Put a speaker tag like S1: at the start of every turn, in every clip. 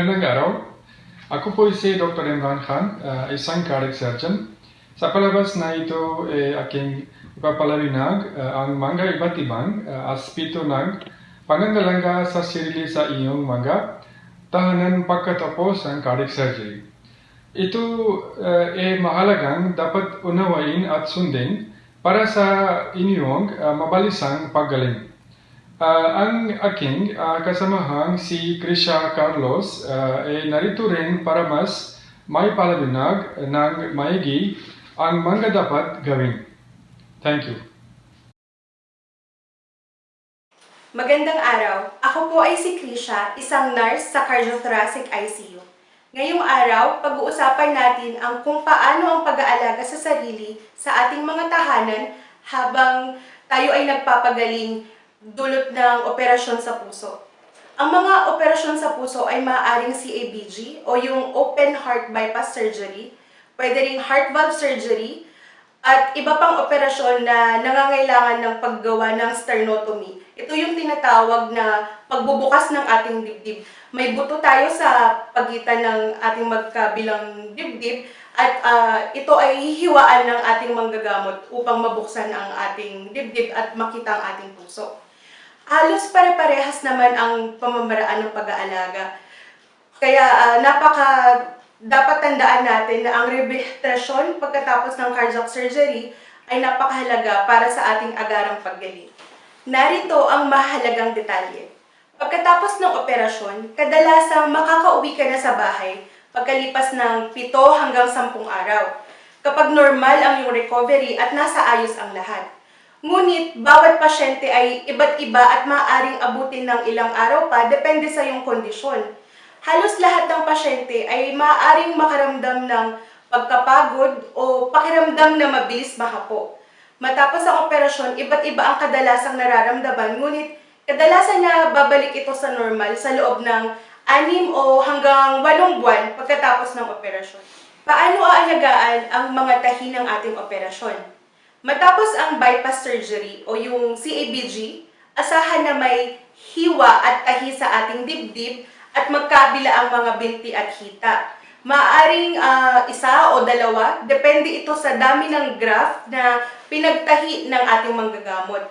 S1: Magandang araw. Ako po si Dr. Imran Khan, uh, isang cardiac surgeon. Sa palabas na ito, eh, aking ipapalarinag uh, ang mga iba't ibang uh, aspito ng pangangalaga sa sarili sa iyong mga tahanan pagkatapos ng cardiac surgery. Ito uh, ay mahalagang dapat unawain at sundin para sa inyong uh, mabalisang paggaling. Uh, ang aking uh, kasamahang si Krisha Carlos uh, ay narito rin para mas may palalinag ng maigi ang mga dapat gawin. Thank you.
S2: Magandang araw. Ako po ay si Krisha, isang nurse sa Cardiothoracic ICU. Ngayong araw, pag-uusapan natin ang kung paano ang pag-aalaga sa sarili sa ating mga tahanan habang tayo ay nagpapagaling dulot ng operasyon sa puso. Ang mga operasyon sa puso ay maaaring CABG o yung open heart bypass surgery, pwede ring heart valve surgery, at iba pang operasyon na nangangailangan ng paggawa ng sternotomy. Ito yung tinatawag na pagbubukas ng ating dibdib. May buto tayo sa pagitan ng ating magkabilang dibdib at uh, ito ay hihiwaan ng ating manggagamot upang mabuksan ang ating dibdib at makita ang ating puso halos pare-parehas naman ang pamamaraan ng pag-aalaga. Kaya uh, napaka dapat tandaan natin na ang rehabilitasyon pagkatapos ng cardiac surgery ay napakahalaga para sa ating agarang paggaling. Narito ang mahalagang detalye. Pagkatapos ng operasyon, kadalasang makakauwi ka na sa bahay pagkalipas ng 7 hanggang 10 araw. Kapag normal ang iyong recovery at nasa ayos ang lahat. Ngunit, bawat pasyente ay iba't iba at maaaring abutin ng ilang araw pa depende sa iyong kondisyon. Halos lahat ng pasyente ay maaaring makaramdam ng pagkapagod o pakiramdam na mabilis mahapo. Matapos ang operasyon, iba't iba ang kadalasang nararamdaman, ngunit kadalasan na babalik ito sa normal sa loob ng anim o hanggang walong buwan pagkatapos ng operasyon. Paano aalagaan ang mga tahi ng ating operasyon? Matapos ang bypass surgery o yung CABG, asahan na may hiwa at tahi sa ating dibdib at magkabila ang mga binti at hita. Maaring uh, isa o dalawa, depende ito sa dami ng graft na pinagtahi ng ating manggagamot.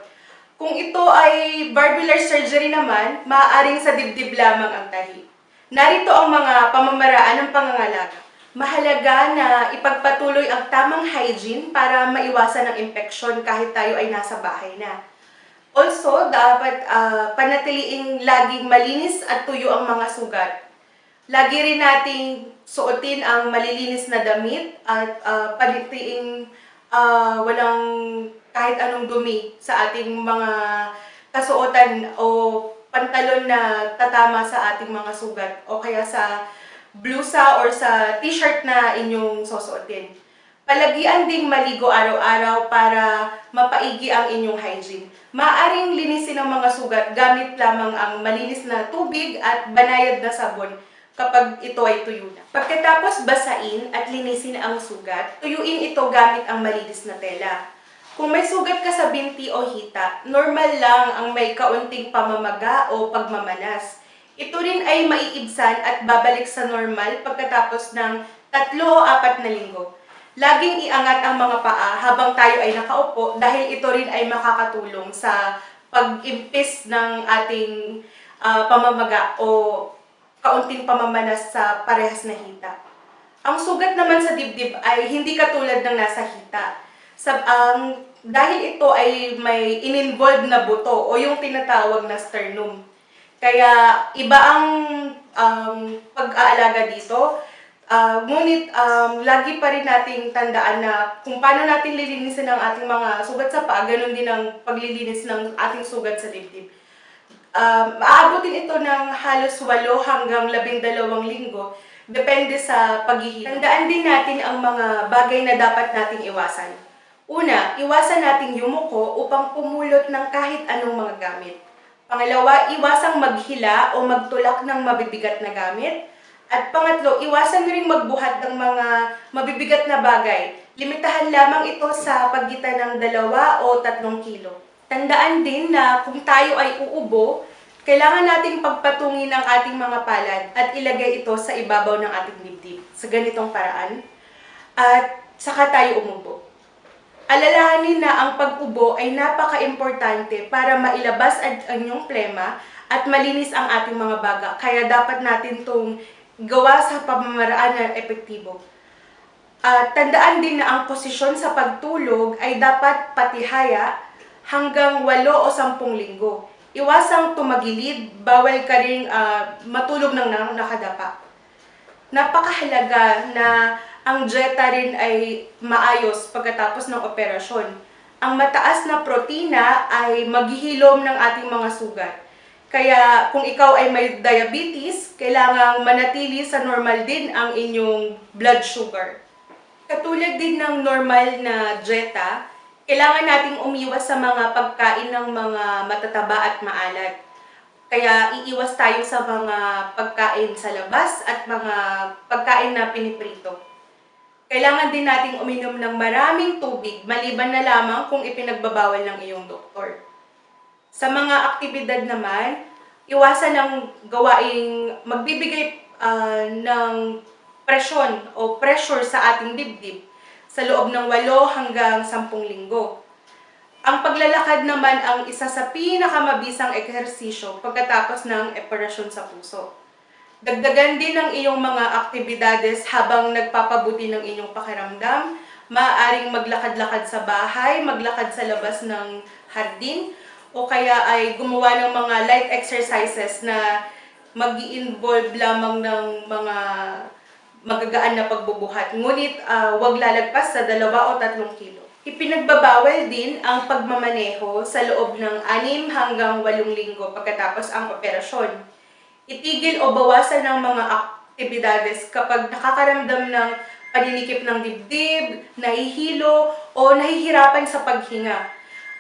S2: Kung ito ay valvular surgery naman, maaaring sa dibdib lamang ang tahi. Narito ang mga pamamaraan ng pangangalaga mahalaga na ipagpatuloy ang tamang hygiene para maiwasan ang infeksyon kahit tayo ay nasa bahay na. Also, dapat uh, panatiliing laging malinis at tuyo ang mga sugat. Lagi rin nating suotin ang malilinis na damit at uh, panatiling uh, walang kahit anong dumi sa ating mga kasuotan o pantalon na tatama sa ating mga sugat o kaya sa blusa or sa t-shirt na inyong susuotin. Palagian ding maligo araw-araw para mapaigi ang inyong hygiene. Maaring linisin ang mga sugat gamit lamang ang malinis na tubig at banayad na sabon kapag ito ay tuyo na. Pagkatapos basain at linisin ang sugat, tuyuin ito gamit ang malinis na tela. Kung may sugat ka sa binti o hita, normal lang ang may kaunting pamamaga o pagmamanas. Ito rin ay maiibsan at babalik sa normal pagkatapos ng tatlo o apat na linggo. Laging iangat ang mga paa habang tayo ay nakaupo dahil ito rin ay makakatulong sa pag-impis ng ating uh, pamamaga o kaunting pamamanas sa parehas na hita. Ang sugat naman sa dibdib ay hindi katulad ng nasa hita. Sa, um, dahil ito ay may ininvolved na buto o yung tinatawag na sternum. Kaya iba ang um, pag-aalaga dito. Uh, ngunit um, lagi pa rin nating tandaan na kung paano natin lilinisin ang ating mga sugat sa paa, ganun din ang paglilinis ng ating sugat sa dibdib. Um, aabutin ito ng halos 8 hanggang 12 linggo, depende sa paghihilom. Tandaan din natin ang mga bagay na dapat nating iwasan. Una, iwasan nating yumuko upang pumulot ng kahit anong mga gamit. Pangalawa, iwasang maghila o magtulak ng mabibigat na gamit. At pangatlo, iwasan rin magbuhat ng mga mabibigat na bagay. Limitahan lamang ito sa pagitan ng dalawa o tatlong kilo. Tandaan din na kung tayo ay uubo, kailangan nating pagpatungin ang ating mga palad at ilagay ito sa ibabaw ng ating dibdib sa ganitong paraan. At saka tayo umubo. Alalahanin na ang pag-ubo ay napaka-importante para mailabas ang inyong plema at malinis ang ating mga baga. Kaya dapat natin itong gawa sa pamamaraan na epektibo. At tandaan din na ang posisyon sa pagtulog ay dapat patihaya hanggang 8 o 10 linggo. Iwasang tumagilid, bawal ka rin ah, matulog ng na- nakadapa. Napakahalaga na ang dieta rin ay maayos pagkatapos ng operasyon. Ang mataas na protina ay maghihilom ng ating mga sugat. Kaya kung ikaw ay may diabetes, kailangang manatili sa normal din ang inyong blood sugar. Katulad din ng normal na dieta, kailangan nating umiwas sa mga pagkain ng mga matataba at maalat. Kaya iiwas tayo sa mga pagkain sa labas at mga pagkain na piniprito. Kailangan din nating uminom ng maraming tubig maliban na lamang kung ipinagbabawal ng iyong doktor. Sa mga aktibidad naman, iwasan ang gawaing magbibigay ah, ng presyon o pressure sa ating dibdib sa loob ng 8 hanggang 10 linggo. Ang paglalakad naman ang isa sa pinakamabisang ehersisyo pagkatapos ng operasyon sa puso. Dagdagan din ang iyong mga aktibidades habang nagpapabuti ng inyong pakiramdam. Maaaring maglakad-lakad sa bahay, maglakad sa labas ng hardin, o kaya ay gumawa ng mga light exercises na mag involve lamang ng mga magagaan na pagbubuhat. Ngunit ah, wag lalagpas sa dalawa o tatlong kilo. Ipinagbabawal din ang pagmamaneho sa loob ng 6 hanggang 8 linggo pagkatapos ang operasyon. Itigil o bawasan ng mga aktibidades kapag nakakaramdam ng paninikip ng dibdib, nahihilo, o nahihirapan sa paghinga.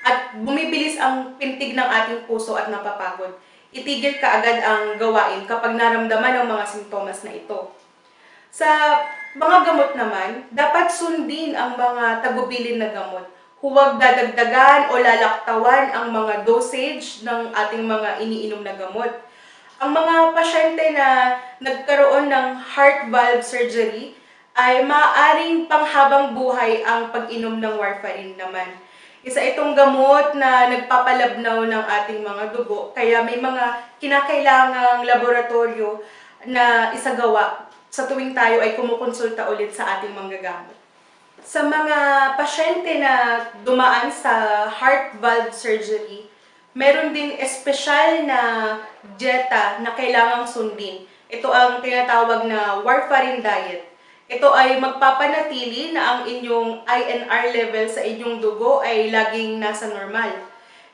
S2: At bumibilis ang pintig ng ating puso at napapagod. Itigil ka agad ang gawain kapag naramdaman ang mga simptomas na ito. Sa mga gamot naman, dapat sundin ang mga tagubilin na gamot. Huwag dadagdagan o lalaktawan ang mga dosage ng ating mga iniinom na gamot. Ang mga pasyente na nagkaroon ng heart valve surgery ay maaaring panghabang buhay ang pag-inom ng warfarin naman. Isa itong gamot na nagpapalabnaw ng ating mga dugo, kaya may mga kinakailangang laboratorio na isagawa sa tuwing tayo ay kumukonsulta ulit sa ating manggagamot. Sa mga pasyente na dumaan sa heart valve surgery, meron din espesyal na dieta na kailangang sundin. Ito ang tinatawag na warfarin diet. Ito ay magpapanatili na ang inyong INR level sa inyong dugo ay laging nasa normal.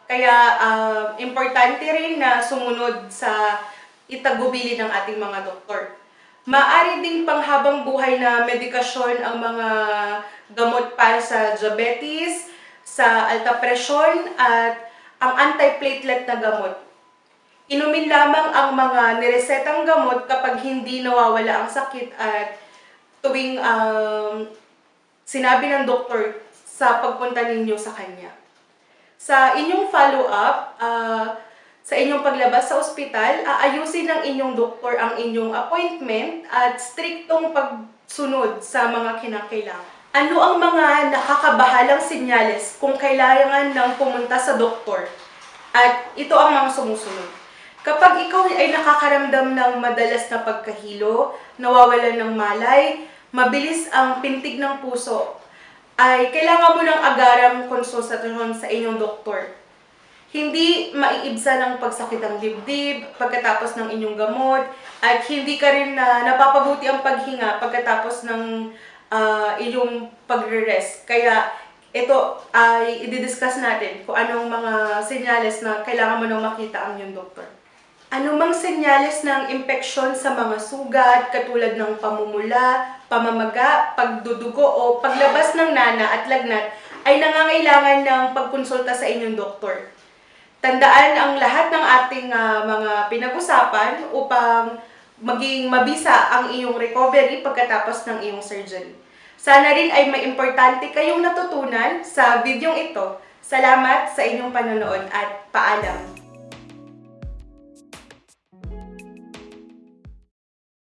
S2: Kaya ah, importante rin na sumunod sa itagubili ng ating mga doktor. Maari ding panghabang buhay na medikasyon ang mga gamot para sa diabetes, sa alta presyon at ang antiplatelet na gamot. Inumin lamang ang mga niresetang gamot kapag hindi nawawala ang sakit at tuwing um, sinabi ng doktor sa pagpunta ninyo sa kanya. Sa inyong follow-up, ah, sa inyong paglabas sa ospital, aayusin ng inyong doktor ang inyong appointment at striktong pagsunod sa mga kinakailangan. Ano ang mga nakakabahalang sinyales kung kailangan ng pumunta sa doktor? At ito ang mga sumusunod. Kapag ikaw ay nakakaramdam ng madalas na pagkahilo, nawawalan ng malay, mabilis ang pintig ng puso, ay kailangan mo ng agarang konsultasyon sa inyong doktor. Hindi maiibsa ng pagsakit ng dibdib pagkatapos ng inyong gamot at hindi ka rin na napapabuti ang paghinga pagkatapos ng ah, inyong pagre-rest. Kaya ito ay i-discuss natin kung anong mga senyales na kailangan mo nang makita ang iyong doktor. Anumang senyales ng impeksyon sa mga sugat katulad ng pamumula, pamamaga, pagdudugo o paglabas ng nana at lagnat ay nangangailangan ng pagkonsulta sa inyong doktor. Tandaan ang lahat ng ating ah, mga pinag-usapan upang maging mabisa ang iyong recovery pagkatapos ng iyong surgery. Sana rin ay may importante kayong natutunan sa videong ito. Salamat sa inyong panonood at paalam.